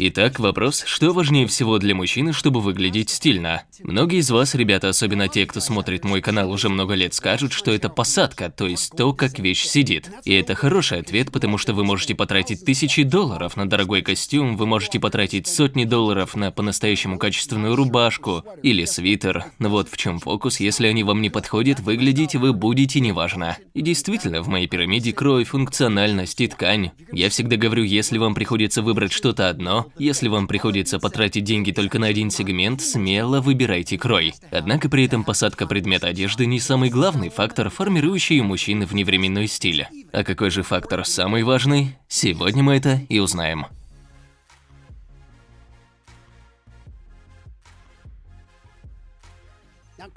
Итак, вопрос, что важнее всего для мужчины, чтобы выглядеть стильно? Многие из вас, ребята, особенно те, кто смотрит мой канал уже много лет, скажут, что это посадка, то есть то, как вещь сидит. И это хороший ответ, потому что вы можете потратить тысячи долларов на дорогой костюм, вы можете потратить сотни долларов на по-настоящему качественную рубашку или свитер. Но вот в чем фокус, если они вам не подходят, выглядеть вы будете неважно. И действительно, в моей пирамиде кровь, функциональность и ткань. Я всегда говорю, если вам приходится выбрать что-то одно, если вам приходится потратить деньги только на один сегмент, смело выбирайте крой. Однако при этом посадка предмета одежды не самый главный фактор, формирующий у мужчины вневременной стиль. А какой же фактор самый важный? Сегодня мы это и узнаем.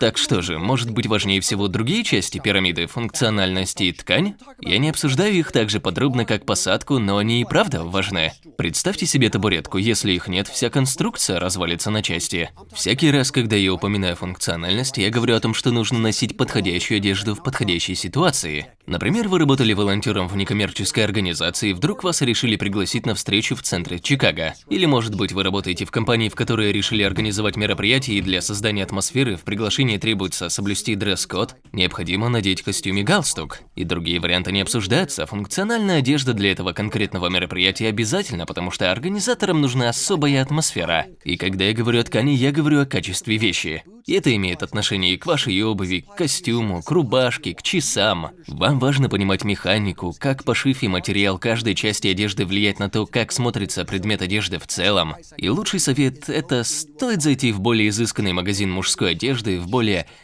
Так что же, может быть важнее всего другие части пирамиды, функциональность и ткань? Я не обсуждаю их так же подробно, как посадку, но они и правда важны. Представьте себе табуретку, если их нет, вся конструкция развалится на части. Всякий раз, когда я упоминаю функциональность, я говорю о том, что нужно носить подходящую одежду в подходящей ситуации. Например, вы работали волонтером в некоммерческой организации, и вдруг вас решили пригласить на встречу в центре Чикаго. Или, может быть, вы работаете в компании, в которой решили организовать мероприятие, для создания атмосферы в приглашении требуется соблюсти дресс-код, необходимо надеть костюм и галстук. И другие варианты не обсуждаются, функциональная одежда для этого конкретного мероприятия обязательно, потому что организаторам нужна особая атмосфера. И когда я говорю о ткани, я говорю о качестве вещи. И это имеет отношение и к вашей обуви, к костюму, к рубашке, к часам. Вам важно понимать механику, как пошив и материал каждой части одежды влияет на то, как смотрится предмет одежды в целом. И лучший совет – это стоит зайти в более изысканный магазин мужской одежды, в более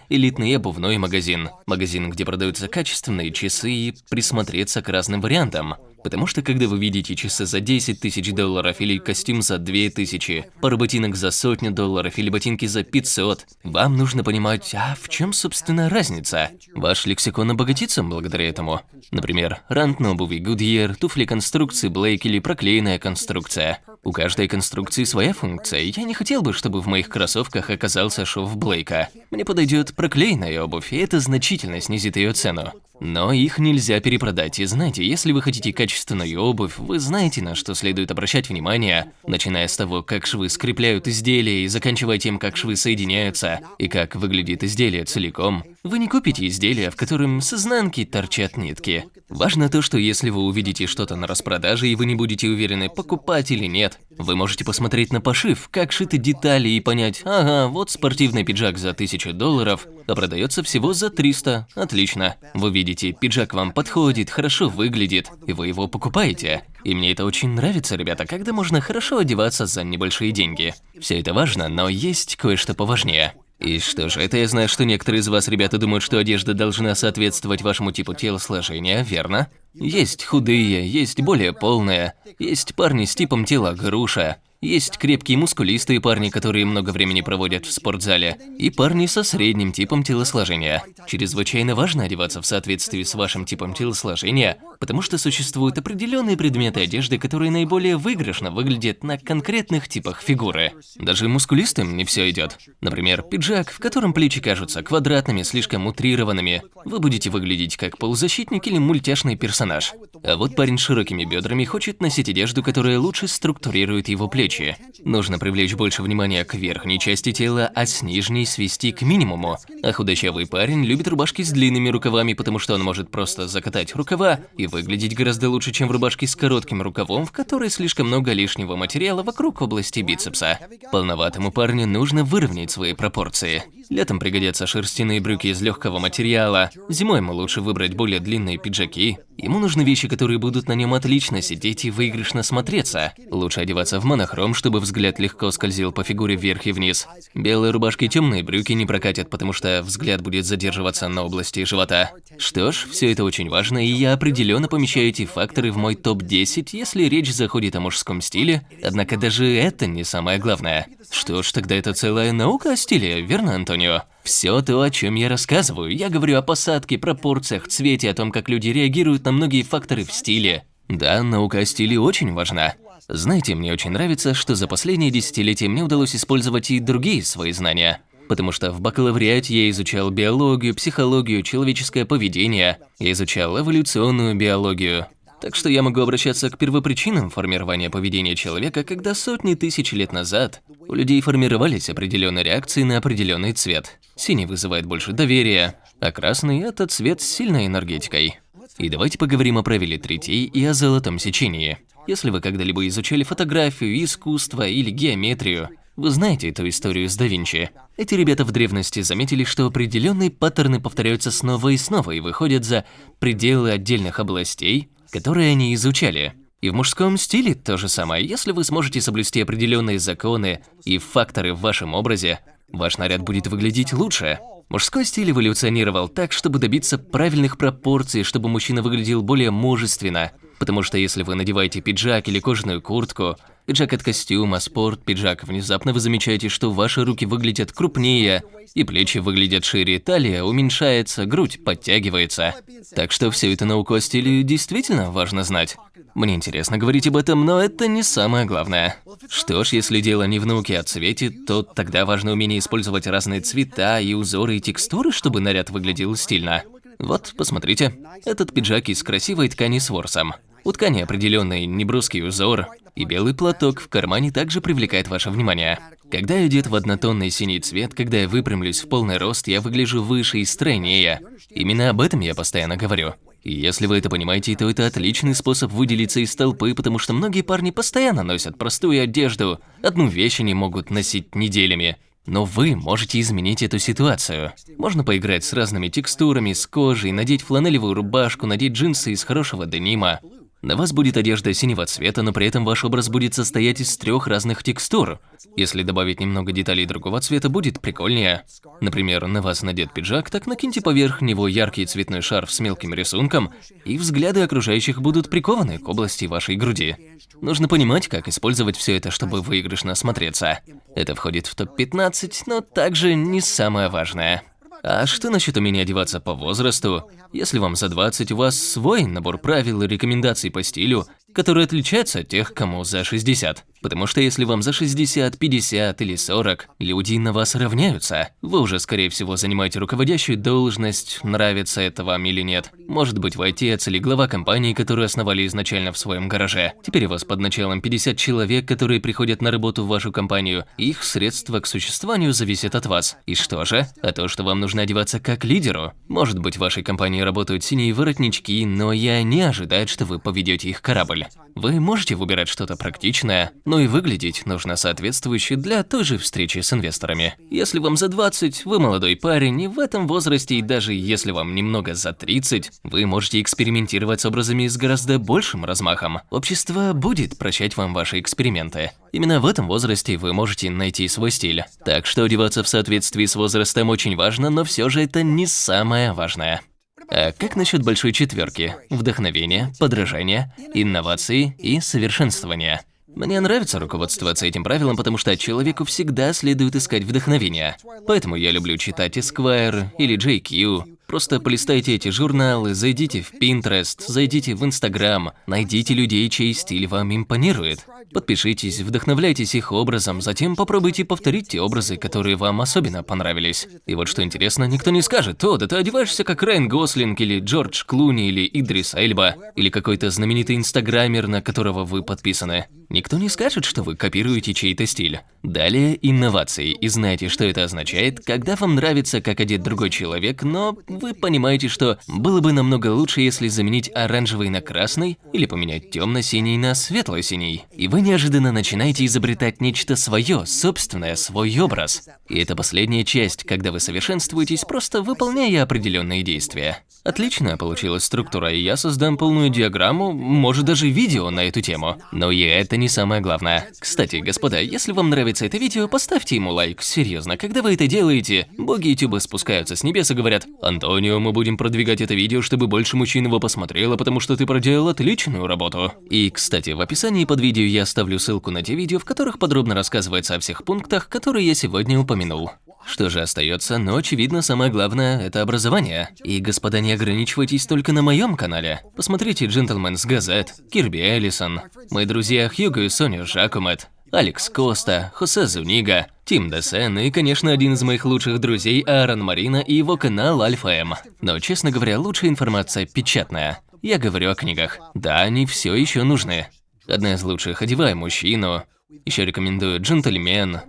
элитный обувной магазин. Магазин, где продаются качественные часы и присмотреться к разным вариантам. Потому что когда вы видите часы за 10 тысяч долларов или костюм за 2 тысячи, пару ботинок за сотню долларов или ботинки за 500, вам нужно понимать, а в чем собственно разница? Ваш лексикон обогатится благодаря этому. Например, рант на обуви Goodyear, туфли конструкции Blake или проклеенная конструкция. У каждой конструкции своя функция, я не хотел бы, чтобы в моих кроссовках оказался шов Блейка. Мне подойдет проклеенная обувь, и это значительно снизит ее цену. Но их нельзя перепродать, и знаете, если вы хотите качественную обувь, вы знаете, на что следует обращать внимание, начиная с того, как швы скрепляют изделие и заканчивая тем, как швы соединяются, и как выглядит изделие целиком. Вы не купите изделие, в котором с изнанки торчат нитки. Важно то, что если вы увидите что-то на распродаже и вы не будете уверены, покупать или нет, вы можете посмотреть на пошив, как шиты детали и понять, ага, вот спортивный пиджак за 1000 долларов, а продается всего за 300. Отлично. Вы видите, пиджак вам подходит, хорошо выглядит, и вы его покупаете. И мне это очень нравится, ребята, когда можно хорошо одеваться за небольшие деньги. Все это важно, но есть кое-что поважнее. И что же, это я знаю, что некоторые из вас, ребята, думают, что одежда должна соответствовать вашему типу телосложения, верно? Есть худые, есть более полные, есть парни с типом тела груша, есть крепкие мускулистые парни, которые много времени проводят в спортзале, и парни со средним типом телосложения. Чрезвычайно важно одеваться в соответствии с вашим типом телосложения, потому что существуют определенные предметы одежды, которые наиболее выигрышно выглядят на конкретных типах фигуры. Даже мускулистым не все идет. Например, пиджак, в котором плечи кажутся квадратными, слишком утрированными. Вы будете выглядеть как полузащитник или мультяшный персонаж. А вот парень с широкими бедрами хочет носить одежду, которая лучше структурирует его плечи плечи. Нужно привлечь больше внимания к верхней части тела, а с нижней свести к минимуму. А худощавый парень любит рубашки с длинными рукавами, потому что он может просто закатать рукава и выглядеть гораздо лучше, чем в рубашке с коротким рукавом, в которой слишком много лишнего материала вокруг области бицепса. Полноватому парню нужно выровнять свои пропорции. Летом пригодятся шерстяные брюки из легкого материала, зимой ему лучше выбрать более длинные пиджаки. Ему нужны вещи, которые будут на нем отлично сидеть и выигрышно смотреться. Лучше одеваться в монохром, чтобы взгляд легко скользил по фигуре вверх и вниз. Белые рубашки и темные брюки не прокатят, потому что взгляд будет задерживаться на области живота. Что ж, все это очень важно, и я определенно помещаю эти факторы в мой топ-10, если речь заходит о мужском стиле, однако даже это не самое главное. Что ж, тогда это целая наука о стиле, верно, Антонио? Все то, о чем я рассказываю, я говорю о посадке, пропорциях, цвете, о том, как люди реагируют на многие факторы в стиле. Да, наука о стиле очень важна. Знаете, мне очень нравится, что за последние десятилетия мне удалось использовать и другие свои знания. Потому что в бакалавриате я изучал биологию, психологию, человеческое поведение, я изучал эволюционную биологию, Так что я могу обращаться к первопричинам формирования поведения человека, когда сотни тысяч лет назад у людей формировались определенные реакции на определенный цвет. Синий вызывает больше доверия, а красный – это цвет с сильной энергетикой. И давайте поговорим о правиле третей и о золотом сечении. Если вы когда-либо изучали фотографию, искусство или геометрию, вы знаете эту историю с да Винчи. Эти ребята в древности заметили, что определенные паттерны повторяются снова и снова и выходят за пределы отдельных областей, которые они изучали. И в мужском стиле то же самое. Если вы сможете соблюсти определенные законы и факторы в вашем образе, ваш наряд будет выглядеть лучше. Мужской стиль эволюционировал так, чтобы добиться правильных пропорций, чтобы мужчина выглядел более мужественно. Потому что если вы надеваете пиджак или кожаную куртку, пиджак от костюма, спорт, пиджак, внезапно вы замечаете, что ваши руки выглядят крупнее, и плечи выглядят шире, талия уменьшается, грудь подтягивается. Так что все это науку о стиле действительно важно знать. Мне интересно говорить об этом, но это не самое главное. Что ж, если дело не в науке, а цвете, то тогда важно умение использовать разные цвета и узоры и текстуры, чтобы наряд выглядел стильно. Вот, посмотрите. Этот пиджак из красивой ткани с ворсом. У ткани определенный небрусский узор, и белый платок в кармане также привлекает ваше внимание. Когда я одет в однотонный синий цвет, когда я выпрямлюсь в полный рост, я выгляжу выше и стройнее. Именно об этом я постоянно говорю. И если вы это понимаете, то это отличный способ выделиться из толпы, потому что многие парни постоянно носят простую одежду, одну вещь они могут носить неделями. Но вы можете изменить эту ситуацию. Можно поиграть с разными текстурами, с кожей, надеть фланелевую рубашку, надеть джинсы из хорошего денима. На вас будет одежда синего цвета, но при этом ваш образ будет состоять из трех разных текстур. Если добавить немного деталей другого цвета, будет прикольнее. Например, на вас надет пиджак, так накиньте поверх него яркий цветной шарф с мелким рисунком, и взгляды окружающих будут прикованы к области вашей груди. Нужно понимать, как использовать все это, чтобы выигрышно смотреться. Это входит в топ-15, но также не самое важное. А что насчет умения одеваться по возрасту? Если вам за 20, у вас свой набор правил и рекомендаций по стилю, которые отличаются от тех, кому за 60. Потому что если вам за 60, 50 или 40, люди на вас равняются. Вы уже, скорее всего, занимаете руководящую должность, нравится это вам или нет. Может быть, вы отец или глава компании, которую основали изначально в своем гараже. Теперь у вас под началом 50 человек, которые приходят на работу в вашу компанию. Их средства к существованию зависят от вас. И что же? А то, что вам нужно одеваться как лидеру. Может быть, в вашей компании работают синие воротнички, но я не ожидаю, что вы поведете их корабль. Вы можете выбирать что-то практичное, но и выглядеть нужно соответствующе для той же встречи с инвесторами. Если вам за 20, вы молодой парень, и в этом возрасте, и даже если вам немного за 30, вы можете экспериментировать с образами с гораздо большим размахом. Общество будет прощать вам ваши эксперименты. Именно в этом возрасте вы можете найти свой стиль. Так что одеваться в соответствии с возрастом очень важно, но все же это не самое важное. А как насчет большой четверки? Вдохновение, подражание, инновации и совершенствование. Мне нравится руководствоваться этим правилом, потому что человеку всегда следует искать вдохновение. Поэтому я люблю читать Esquire или JQ, Просто полистайте эти журналы, зайдите в Pinterest, зайдите в Instagram, найдите людей, чей стиль вам импонирует. Подпишитесь, вдохновляйтесь их образом, затем попробуйте повторить те образы, которые вам особенно понравились. И вот что интересно, никто не скажет, о, да ты одеваешься как Райан Гослинг или Джордж Клуни или Идрис Эльба, или какой-то знаменитый инстаграмер, на которого вы подписаны. Никто не скажет, что вы копируете чей-то стиль. Далее инновации, и знаете, что это означает, когда вам нравится, как одет другой человек, но вы понимаете, что было бы намного лучше, если заменить оранжевый на красный или поменять темно-синий на светло-синий. И вы неожиданно начинаете изобретать нечто свое, собственное, свой образ. И это последняя часть, когда вы совершенствуетесь, просто выполняя определенные действия. Отличная получилась структура, и я создам полную диаграмму, может даже видео на эту тему. Но и это не самое главное. Кстати, господа, если вам нравится это видео, поставьте ему лайк. Серьезно, когда вы это делаете, боги ютуба спускаются с небес и говорят, Антонио, мы будем продвигать это видео, чтобы больше мужчин его посмотрело, потому что ты проделал отличную работу. И, кстати, в описании под видео я оставлю ссылку на те видео, в которых подробно рассказывается о всех пунктах, которые я сегодня упомянул. Что же остается, но очевидно самое главное – это образование. И, господа, не ограничивайтесь только на моем канале. Посмотрите «Джентльмен с газет», Кирби Эллисон, мои друзья Хьюго и Соня Жакумет, Алекс Коста, Хосе Зунига, Тим Десен и, конечно, один из моих лучших друзей Аарон Марина и его канал Альфа М. Но, честно говоря, лучшая информация печатная. Я говорю о книгах. Да, они все еще нужны. Одна из лучших «Одевай мужчину». Еще рекомендую «Джентльмен»,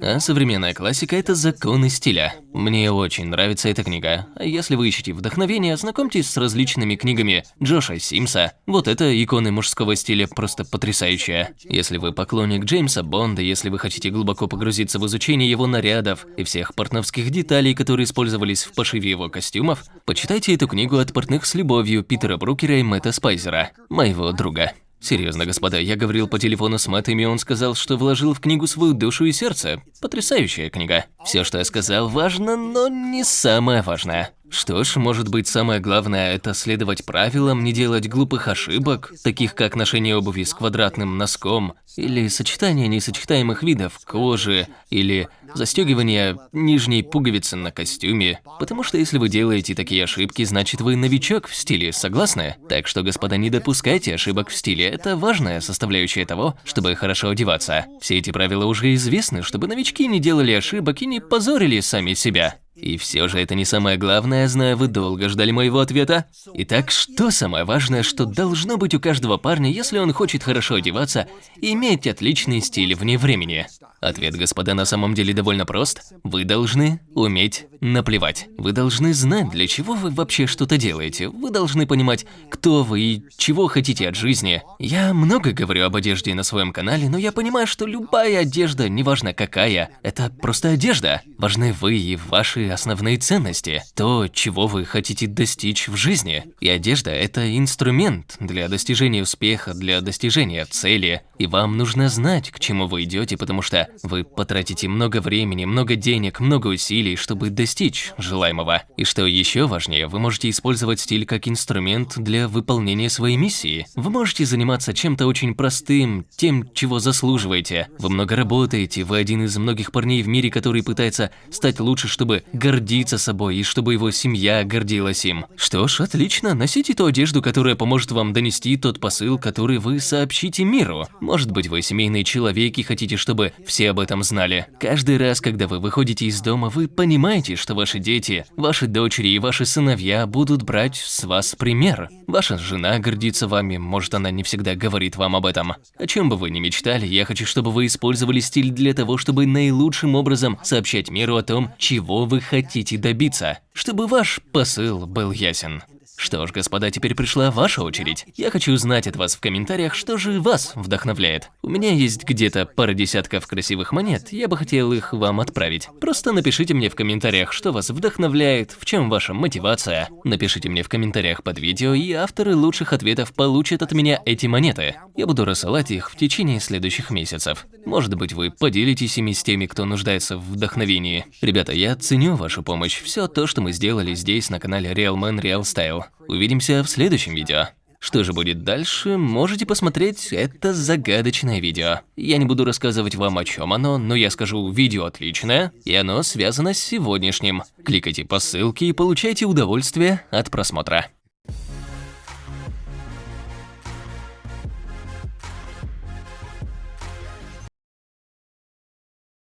а современная классика – это законы стиля. Мне очень нравится эта книга. А если вы ищете вдохновение, ознакомьтесь с различными книгами Джоша Симса. Вот это иконы мужского стиля просто потрясающая. Если вы поклонник Джеймса Бонда, если вы хотите глубоко погрузиться в изучение его нарядов и всех портновских деталей, которые использовались в пошиве его костюмов, почитайте эту книгу от портных с любовью Питера Брукера и Мэтта Спайзера, моего друга. Серьезно, господа, я говорил по телефону с Мэттом, и он сказал, что вложил в книгу свою душу и сердце. Потрясающая книга. Все, что я сказал, важно, но не самое важное. Что ж, может быть, самое главное – это следовать правилам, не делать глупых ошибок, таких как ношение обуви с квадратным носком, или сочетание несочетаемых видов кожи, или застегивание нижней пуговицы на костюме. Потому что если вы делаете такие ошибки, значит вы новичок в стиле, согласны? Так что, господа, не допускайте ошибок в стиле, это важная составляющая того, чтобы хорошо одеваться. Все эти правила уже известны, чтобы новички не делали ошибок и не позорили сами себя. И все же это не самое главное, знаю, вы долго ждали моего ответа. Итак, что самое важное, что должно быть у каждого парня, если он хочет хорошо одеваться и иметь отличный стиль вне времени? Ответ, господа, на самом деле довольно прост. Вы должны уметь наплевать. Вы должны знать, для чего вы вообще что-то делаете. Вы должны понимать, кто вы и чего хотите от жизни. Я много говорю об одежде на своем канале, но я понимаю, что любая одежда, неважно какая, это просто одежда. Важны вы и ваши основные ценности. То, чего вы хотите достичь в жизни. И одежда – это инструмент для достижения успеха, для достижения цели. И вам нужно знать, к чему вы идете, потому что вы потратите много времени, много денег, много усилий, чтобы достичь желаемого. И что еще важнее, вы можете использовать стиль как инструмент для выполнения своей миссии. Вы можете заниматься чем-то очень простым, тем, чего заслуживаете. Вы много работаете, вы один из многих парней в мире, который пытается стать лучше, чтобы гордиться собой и чтобы его семья гордилась им. Что ж, отлично, носите ту одежду, которая поможет вам донести тот посыл, который вы сообщите миру. Может быть, вы семейный человек и хотите, чтобы все об этом знали. Каждый раз, когда вы выходите из дома, вы понимаете, что ваши дети, ваши дочери и ваши сыновья будут брать с вас пример. Ваша жена гордится вами, может она не всегда говорит вам об этом. О чем бы вы ни мечтали, я хочу, чтобы вы использовали стиль для того, чтобы наилучшим образом сообщать миру о том, чего вы хотите добиться, чтобы ваш посыл был ясен. Что ж, господа, теперь пришла ваша очередь. Я хочу узнать от вас в комментариях, что же вас вдохновляет. У меня есть где-то пара десятков красивых монет, я бы хотел их вам отправить. Просто напишите мне в комментариях, что вас вдохновляет, в чем ваша мотивация. Напишите мне в комментариях под видео, и авторы лучших ответов получат от меня эти монеты. Я буду рассылать их в течение следующих месяцев. Может быть, вы поделитесь ими с теми, кто нуждается в вдохновении. Ребята, я ценю вашу помощь. Все то, что мы сделали здесь на канале Real Man Real Style. Увидимся в следующем видео. Что же будет дальше, можете посмотреть это загадочное видео. Я не буду рассказывать вам о чем оно, но я скажу, видео отличное, и оно связано с сегодняшним. Кликайте по ссылке и получайте удовольствие от просмотра.